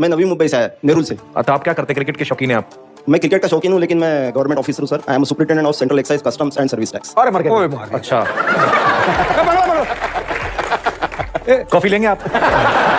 मैं नवी मुंबई से आया नेहरू से। तो आप क्या करते क्रिकेट के शौकीन है आप? मैं क्रिकेट का शौकीन हूँ लेकिन मैं गवर्नमेंट ऑफिसर हूँ sir I am superintendent of central excise customs and service tax अरे मर गया। अच्छा। कॉफ़ी लेंगे आप कॉफ़ी लेंगे आप?